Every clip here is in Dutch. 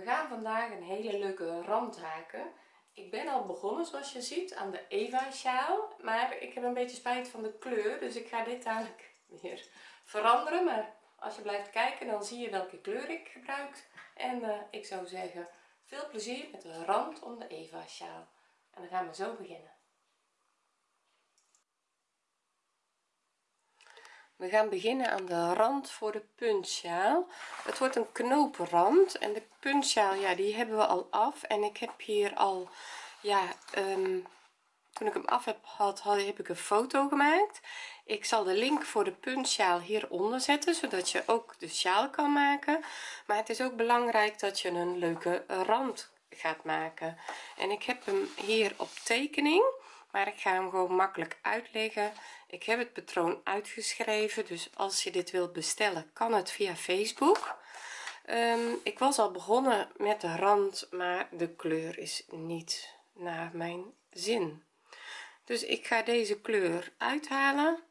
we gaan vandaag een hele leuke rand haken ik ben al begonnen zoals je ziet aan de Eva sjaal maar ik heb een beetje spijt van de kleur dus ik ga dit dadelijk weer veranderen. Maar als je blijft kijken dan zie je welke kleur ik gebruik. En uh, ik zou zeggen veel plezier met de rand om de Eva sjaal en dan gaan we zo beginnen we gaan beginnen aan de rand voor de puntsjaal. Het wordt een knopenrand en de puntsjaal ja die hebben we al af. En ik heb hier al ja um, toen ik hem af heb gehad heb ik een foto gemaakt. Ik zal de link voor de puntsjaal hieronder zetten zodat je ook de sjaal kan maken. Maar het is ook belangrijk dat je een leuke rand gaat maken. En ik heb hem hier op tekening maar ik ga hem gewoon makkelijk uitleggen. Ik heb het patroon uitgeschreven dus als je dit wilt bestellen kan het via facebook. Um, ik was al begonnen met de rand maar de kleur is niet naar mijn zin. Dus ik ga deze kleur uithalen.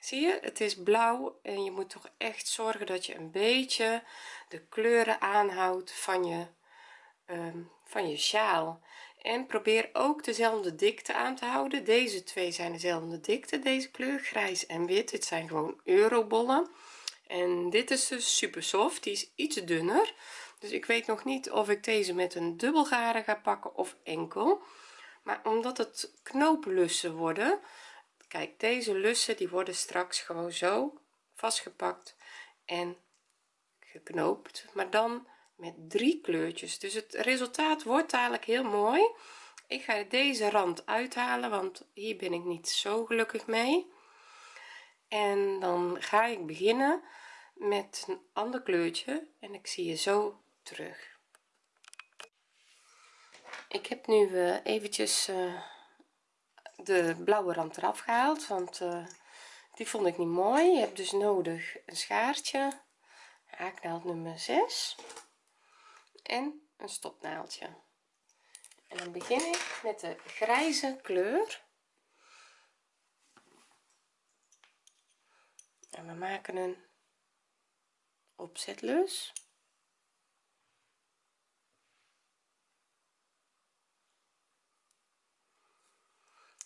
Zie je het is blauw en je moet toch echt zorgen dat je een beetje de kleuren aanhoudt van je um, van je sjaal en probeer ook dezelfde dikte aan te houden. Deze twee zijn dezelfde dikte deze kleur grijs en wit. Dit zijn gewoon eurobollen. En dit is dus super soft die is iets dunner. Dus ik weet nog niet of ik deze met een dubbelgaren ga pakken of enkel. Maar omdat het knooplussen worden kijk deze lussen die worden straks gewoon zo vastgepakt en geknoopt. Maar dan met drie kleurtjes. Dus het resultaat wordt dadelijk heel mooi. Ik ga deze rand uithalen want hier ben ik niet zo gelukkig mee. En dan ga ik beginnen met een ander kleurtje en ik zie je zo terug. Ik heb nu uh, eventjes uh, de blauwe rand eraf gehaald want uh, die vond ik niet mooi. Je hebt dus nodig een schaartje. Haaknaald nummer 6 en een stopnaaldje. En dan begin ik met de grijze kleur. En we maken een opzetlus.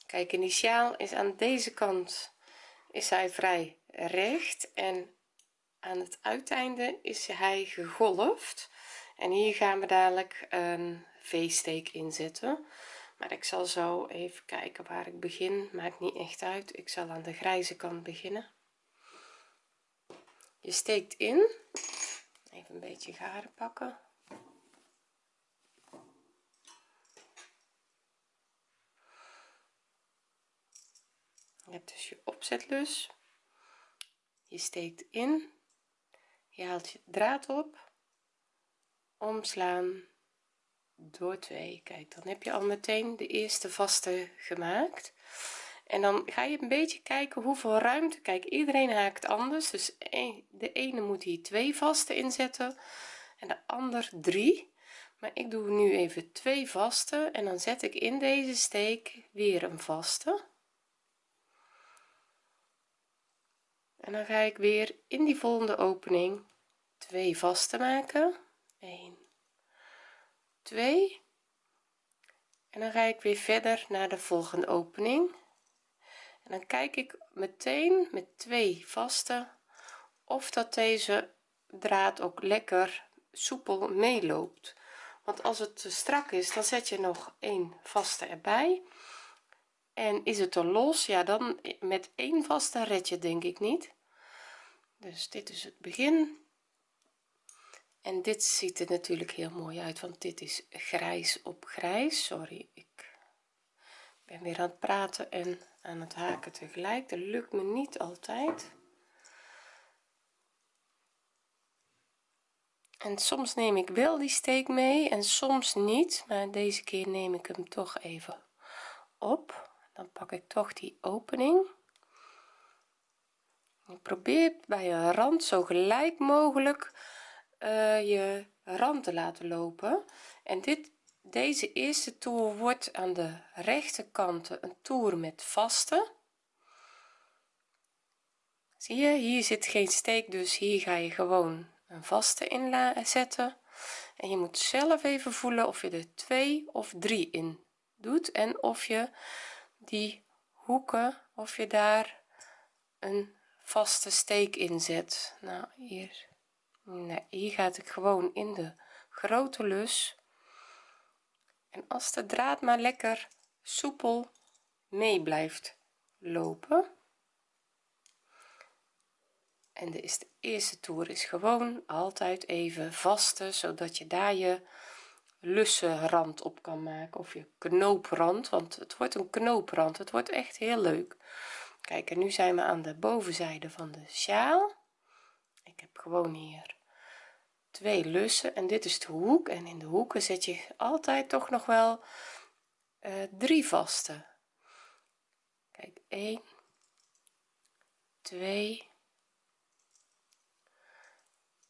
Kijk initiaal is aan deze kant is hij vrij recht en aan het uiteinde is hij gegolfd en hier gaan we dadelijk een v-steek inzetten. Maar ik zal zo even kijken waar ik begin. Maakt niet echt uit. Ik zal aan de grijze kant beginnen. Je steekt in. Even een beetje garen pakken. Je hebt dus je opzetlus. Je steekt in. Je haalt je draad op omslaan. Door 2 kijk dan heb je al meteen de eerste vaste gemaakt. En dan ga je een beetje kijken hoeveel ruimte. Kijk iedereen haakt anders. Dus de ene moet hier twee vaste inzetten en de ander drie. Maar ik doe nu even twee vaste en dan zet ik in deze steek weer een vaste. En dan ga ik weer in die volgende opening twee vaste maken 1 2 en dan ga ik weer verder naar de volgende opening. En dan kijk ik meteen met twee vaste of dat deze draad ook lekker soepel meeloopt. Want als het te strak is dan zet je nog een vaste erbij. En is het er los ja dan met één vaste red je denk ik niet. Dus dit is het begin en dit ziet er natuurlijk heel mooi uit want dit is grijs op grijs. Sorry ik ben weer aan het praten en aan het haken tegelijk. Dat lukt me niet altijd. En soms neem ik wel die steek mee en soms niet maar deze keer neem ik hem toch even op. Dan pak ik toch die opening. Ik probeer bij een rand zo gelijk mogelijk uh, je rand te laten lopen. En dit deze eerste toer wordt aan de rechterkant een toer met vaste. Zie je hier zit geen steek dus hier ga je gewoon een vaste in zetten. En je moet zelf even voelen of je er twee of drie in doet en of je die hoeken of je daar een vaste steek in zet. Nou hier nee, hier gaat ik gewoon in de grote lus. En als de draad maar lekker soepel mee blijft lopen. En de, is de eerste toer is gewoon altijd even vaste zodat je daar je lussen rand op kan maken of je knooprand want het wordt een knooprand. Het wordt echt heel leuk. Kijk en nu zijn we aan de bovenzijde van de sjaal. Ik heb gewoon hier twee lussen en dit is de hoek. En in de hoeken zet je altijd toch nog wel uh, drie vaste. Kijk 1 2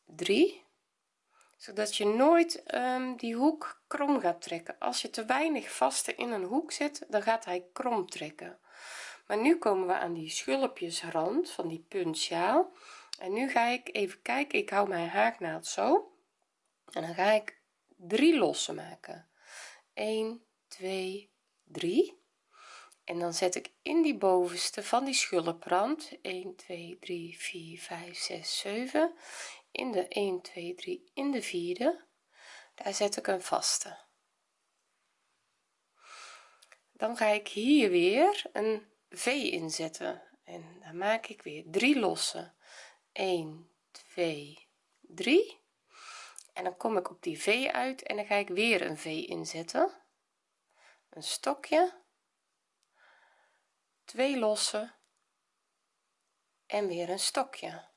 3 zodat je nooit um, die hoek krom gaat trekken. Als je te weinig vaste in een hoek zet dan gaat hij krom trekken. Maar nu komen we aan die schulpjesrand van die puntsjaal en nu ga ik even kijken. Ik hou mijn haaknaald zo. En dan ga ik drie lossen maken. 1 2 3 en dan zet ik in die bovenste van die schulprand 1 2 3 4 5 6 7 in de 1 2 3 in de vierde. Daar zet ik een vaste. Dan ga ik hier weer een v inzetten. En dan maak ik weer drie losse 1 2 3 en dan kom ik op die v uit en dan ga ik weer een v inzetten. Een stokje. Twee losse en weer een stokje.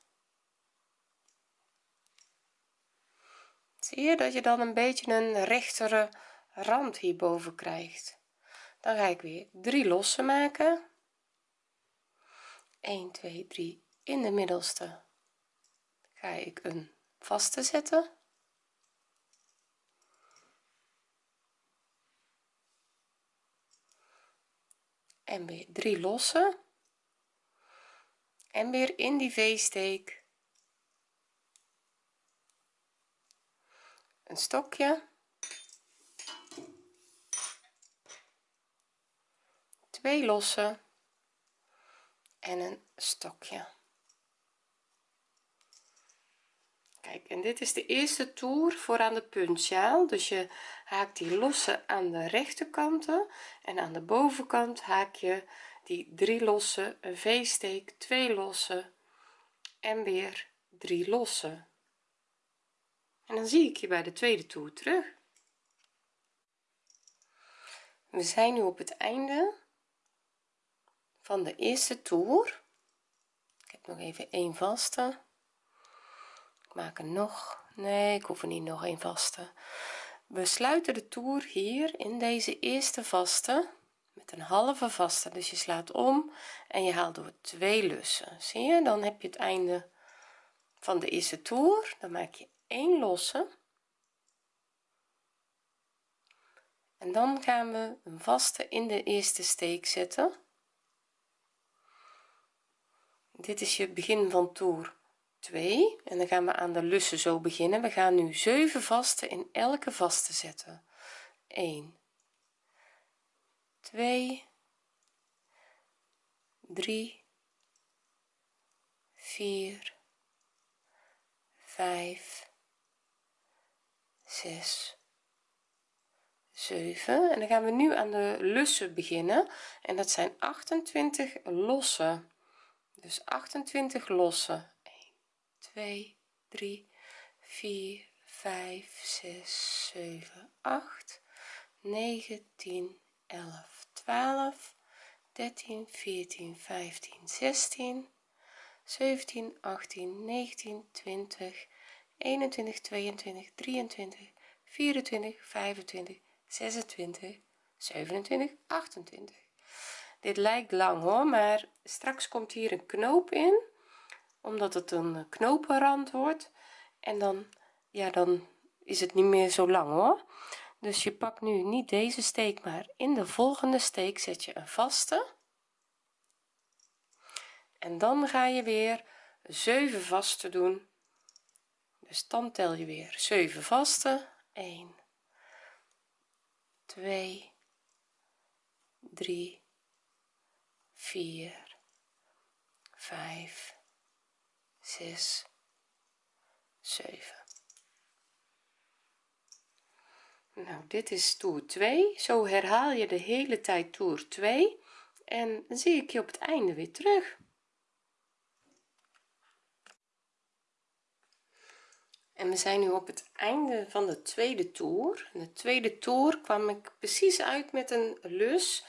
Zie je dat je dan een beetje een rechtere rand hierboven krijgt? Dan ga ik weer drie losse maken. 1 2 3 in de middelste ga ik een vaste zetten. En weer drie losse. En weer in die v-steek. Een stokje. Twee losse en een stokje kijk en dit is de eerste toer voor aan de puntsjaal dus je haakt die losse aan de rechterkanten en aan de bovenkant haak je die drie losse een v-steek twee losse en weer drie losse. En dan zie ik je bij de tweede toer terug. We zijn nu op het einde van de eerste toer. Ik heb nog even een vaste ik maak er nog nee ik hoef er niet nog een vaste. We sluiten de toer hier in deze eerste vaste met een halve vaste. Dus je slaat om en je haalt door twee lussen. Zie je? Dan heb je het einde van de eerste toer. Dan maak je 1 losse. En dan gaan we een vaste in de eerste steek zetten. Dit is je begin van toer 2 en dan gaan we aan de lussen zo beginnen. We gaan nu 7 vaste in elke vaste zetten. 1 2 3 4 5 6 7 en dan gaan we nu aan de lussen beginnen. En dat zijn 28 losse dus 28 losse 1 2 3 4 5 6 7 8 9 10 11 12 13 14 15 16 17 18 19 20 21 22 23 24 25 26 27 28 dit lijkt lang hoor maar straks komt hier een knoop in omdat het een knopenrand wordt. En dan ja dan is het niet meer zo lang hoor. Dus je pakt nu niet deze steek maar in de volgende steek zet je een vaste. En dan ga je weer 7 vaste doen. Dus dan tel je weer 7 vaste. 1 2 3 4 5 6 7 nou dit is toer 2 zo herhaal je de hele tijd toer 2 en zie ik je op het einde weer terug. En we zijn nu op het einde van de tweede toer. In de tweede toer kwam ik precies uit met een lus.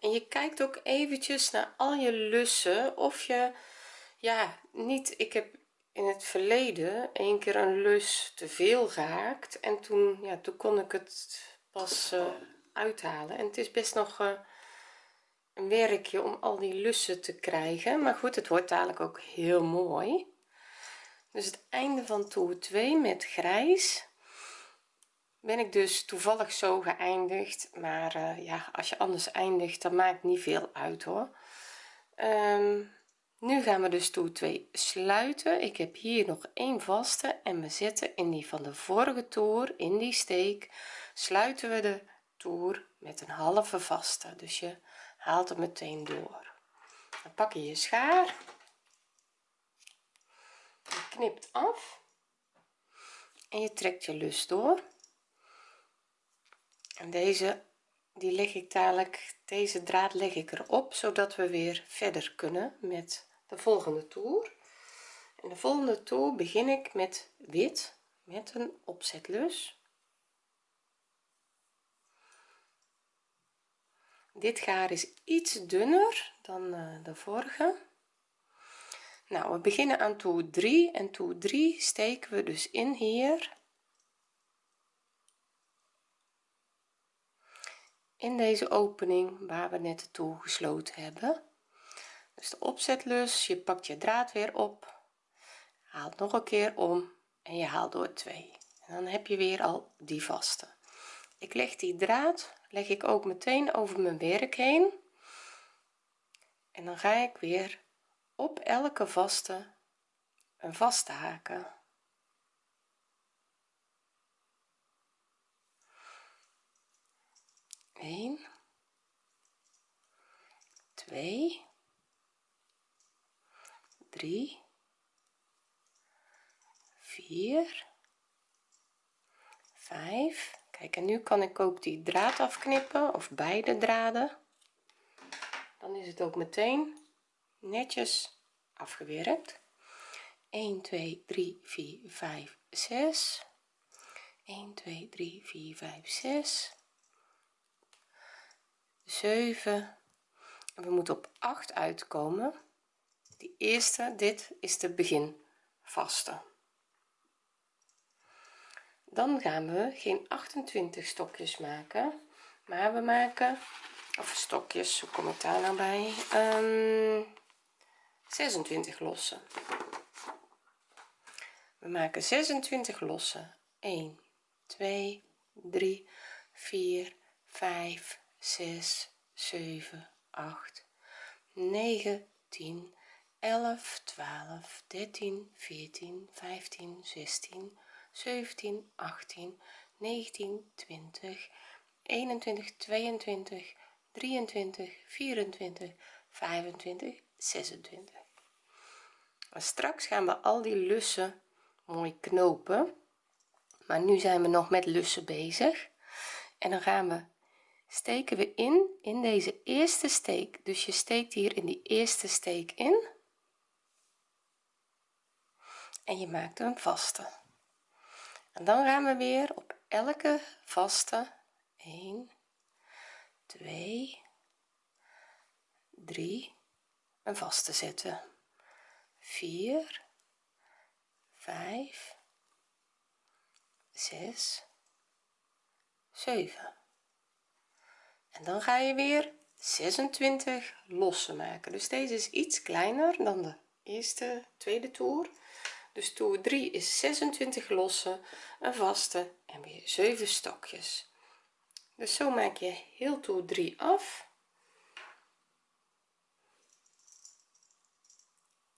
En je kijkt ook eventjes naar al je lussen of je ja niet ik heb in het verleden een keer een lus te veel gehaakt en toen ja toen kon ik het pas uh, uithalen. En het is best nog uh, een werkje om al die lussen te krijgen maar goed het wordt dadelijk ook heel mooi. Dus het einde van toer 2 met grijs ben ik dus toevallig zo geëindigd maar uh, ja als je anders eindigt dan maakt niet veel uit hoor. Um, nu gaan we dus toer 2 sluiten. Ik heb hier nog een vaste en we zetten in die van de vorige toer in die steek. Sluiten we de toer met een halve vaste. Dus je haalt hem meteen door. Dan pak je je schaar. Je knipt af. En je trekt je lus door. En deze die leg ik dadelijk deze draad leg ik erop zodat we weer verder kunnen met de volgende toer. En de volgende toer begin ik met wit met een opzetlus. Dit gaar is iets dunner dan uh, de vorige. Nou we beginnen aan toer 3 en toer 3 steken we dus in hier. In deze opening waar we net de toer gesloten hebben dus de opzetlus je pakt je draad weer op haalt nog een keer om en je haalt door 2 en dan heb je weer al die vaste. Ik leg die draad leg ik ook meteen over mijn werk heen. En dan ga ik weer op elke vaste een vaste haken. Eén, twee, drie, vier, vijf. Kijk, en nu kan ik ook die draad afknippen of beide draden. Dan is het ook meteen netjes afgewerkt. 1 2 3 4 5 6 1 2 3 4 5 6 7 en we moeten op 8 uitkomen eerste dit is de begin vaste. Dan gaan we geen 28 stokjes maken maar we maken of stokjes hoe kom ik daar nou bij? Um, 26 lossen. We maken 26 lossen. 1 2 3 4 5 6 7 8 9 10 11 12 13 14 15 16 17 18 19 20 21 22 23 24 25 26 maar straks gaan we al die lussen mooi knopen. Maar nu zijn we nog met lussen bezig. En dan gaan we steken we in in deze eerste steek. Dus je steekt hier in die eerste steek in en je maakt een vaste. En dan gaan we weer op elke vaste. 1 2 3 een vaste zetten. 4 5 6 7 en dan ga je weer 26 losse maken. Dus deze is iets kleiner dan de eerste tweede toer dus toer 3 is 26 losse een vaste en weer 7 stokjes. Dus zo maak je heel toer 3 af.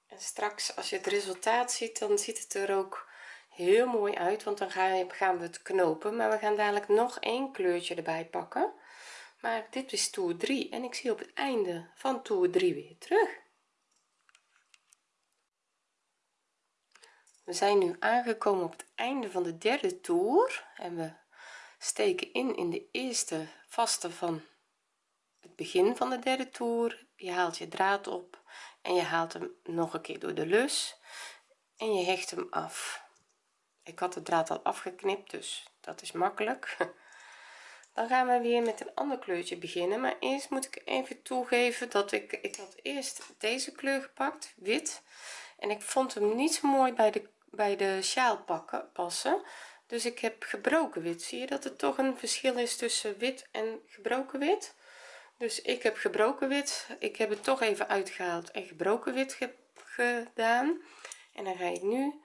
En straks als je het resultaat ziet dan ziet het er ook heel mooi uit want dan gaan we het knopen maar we gaan dadelijk nog één kleurtje erbij pakken. Maar dit is toer 3 en ik zie op het einde van toer 3 weer terug we zijn nu aangekomen op het einde van de derde toer en we steken in in de eerste vaste van het begin van de derde toer. Je haalt je draad op en je haalt hem nog een keer door de lus en je hecht hem af. Ik had de draad al afgeknipt dus dat is makkelijk. Dan gaan we weer met een ander kleurtje beginnen maar eerst moet ik even toegeven dat ik ik had eerst deze kleur gepakt wit en ik vond hem niet zo mooi bij de bij de sjaal pakken passen. Dus ik heb gebroken wit. Zie je dat er toch een verschil is tussen wit en gebroken wit? Dus ik heb gebroken wit. Ik heb het toch even uitgehaald en gebroken wit gedaan. En dan ga ik nu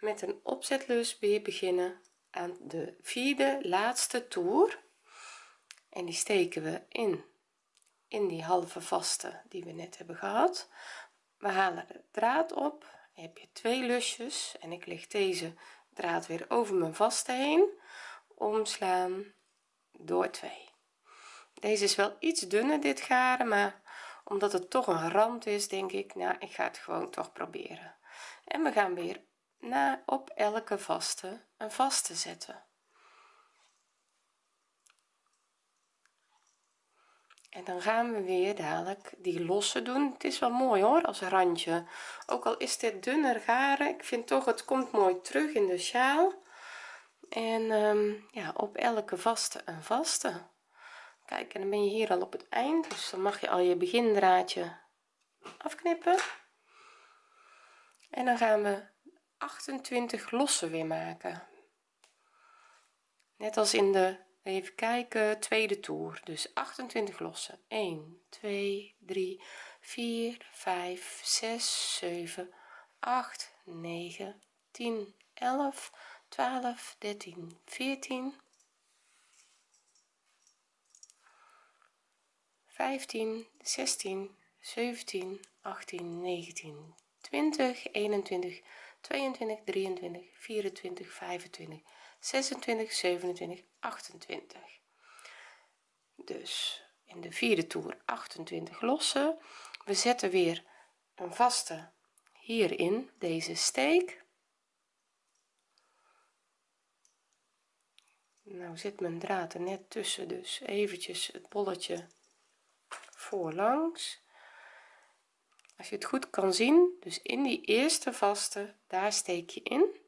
met een opzetlus weer beginnen aan de vierde laatste toer. En die steken we in in die halve vaste die we net hebben gehad. We halen de draad op heb je twee lusjes en ik leg deze draad weer over mijn vaste heen. Omslaan door 2 deze is wel iets dunner dit garen maar omdat het toch een rand is denk ik nou ik ga het gewoon toch proberen. En we gaan weer na op elke vaste een vaste zetten en dan gaan we weer dadelijk die losse doen. Het is wel mooi hoor als randje. Ook al is dit dunner garen ik vind toch het komt mooi terug in de sjaal. En um, ja op elke vaste een vaste. Kijk en dan ben je hier al op het eind dus dan mag je al je begindraadje afknippen. En dan gaan we 28 losse weer maken. Net als in de even kijken tweede toer. Dus 28 lossen. 1 2 3 4 5 6 7 8 9 10 11 12 13 14 15 16 17 18 19 20 21 22 23 24 25 26 27 28 dus in de vierde toer 28 lossen. We zetten weer een vaste hierin deze steek. Nou zit mijn draad er net tussen dus eventjes het bolletje voorlangs. Als je het goed kan zien dus in die eerste vaste daar steek je in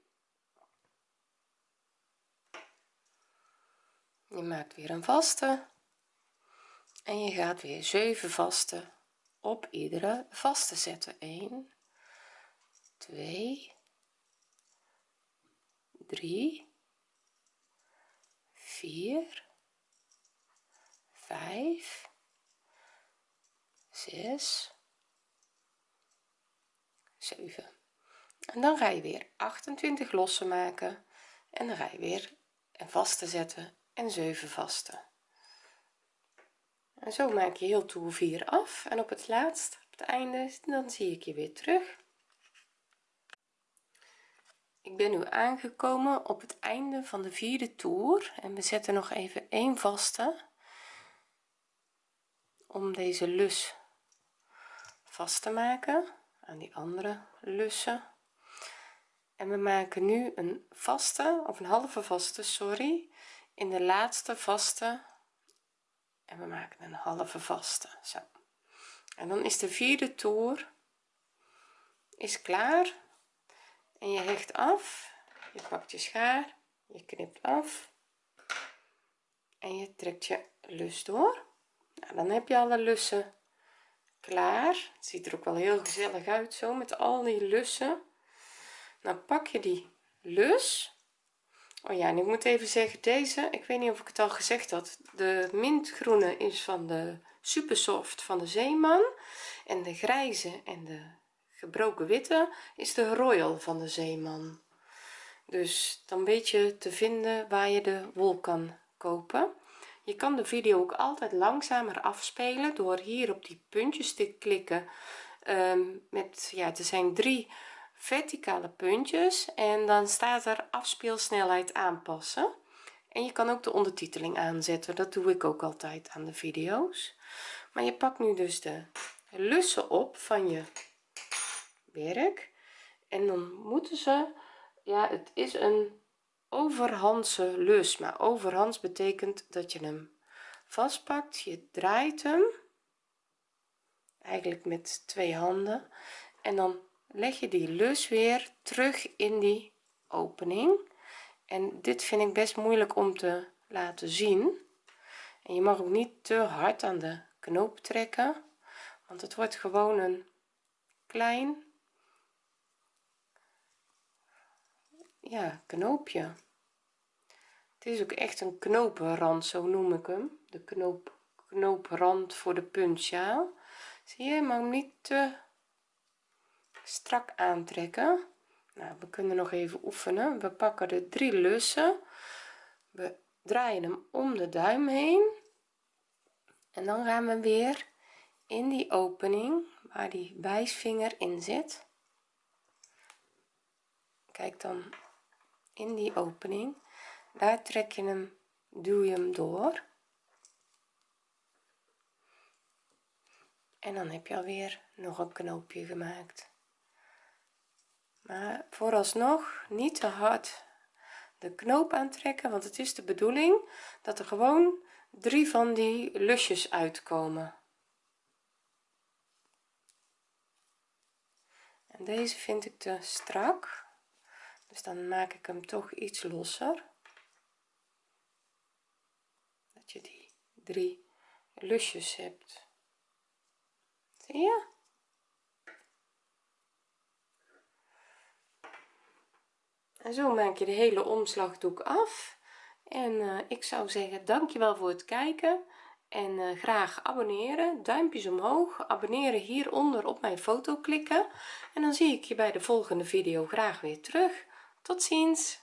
je maakt weer een vaste. En je gaat weer 7 vaste op iedere vaste zetten. 1 2 3 4 5 6 7 en dan ga je weer 28 losse maken. En dan ga je weer een vaste zetten en 7 vaste. En zo maak je heel toer 4 af. En op het laatst op het einde dan zie ik je weer terug. Ik ben nu aangekomen op het einde van de vierde toer. En we zetten nog even een vaste om deze lus vast te maken aan die andere lussen. En we maken nu een vaste of een halve vaste sorry in de laatste vaste. En we maken een halve vaste. Zo. En dan is de vierde toer is klaar. En je hecht af je pakt je schaar je knipt af. En je trekt je lus door. Nou, dan heb je alle lussen klaar. Het ziet er ook wel heel gezellig uit zo met al die lussen. Dan pak je die lus oh ja en ik moet even zeggen deze ik weet niet of ik het al gezegd had de mintgroene is van de super soft van de zeeman en de grijze en de gebroken witte is de royal van de zeeman. Dus dan weet je te vinden waar je de wol kan kopen. Je kan de video ook altijd langzamer afspelen door hier op die puntjes te klikken um, met ja er zijn drie verticale puntjes en dan staat er afspeelsnelheid aanpassen. En je kan ook de ondertiteling aanzetten dat doe ik ook altijd aan de video's. Maar je pakt nu dus de lussen op van je werk. En dan moeten ze ja het is een overhandse lus maar overhands betekent dat je hem vastpakt je draait hem eigenlijk met twee handen. En dan leg je die lus weer terug in die opening. En dit vind ik best moeilijk om te laten zien. En je mag ook niet te hard aan de knoop trekken want het wordt gewoon een klein ja knoopje. Het is ook echt een knopenrand zo noem ik hem. De knoop knooprand voor de puntsjaal zie je maar niet te strak aantrekken. Nou we kunnen nog even oefenen. We pakken de drie lussen. We draaien hem om de duim heen. En dan gaan we weer in die opening waar die wijsvinger in zit. Kijk dan in die opening. Daar trek je hem duw je hem door. En dan heb je alweer nog een knoopje gemaakt maar vooralsnog niet te hard de knoop aantrekken want het is de bedoeling dat er gewoon drie van die lusjes uitkomen. En deze vind ik te strak dus dan maak ik hem toch iets losser. Dat je die drie lusjes hebt. Zie je en zo maak je de hele omslagdoek af. En uh, ik zou zeggen dankjewel voor het kijken. En uh, graag abonneren. Duimpjes omhoog. Abonneren hieronder op mijn foto klikken. En dan zie ik je bij de volgende video graag weer terug. Tot ziens